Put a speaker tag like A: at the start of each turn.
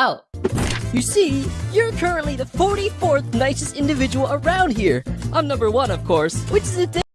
A: out.
B: You see, you're currently the 44th nicest individual around here. I'm number one, of course, which is a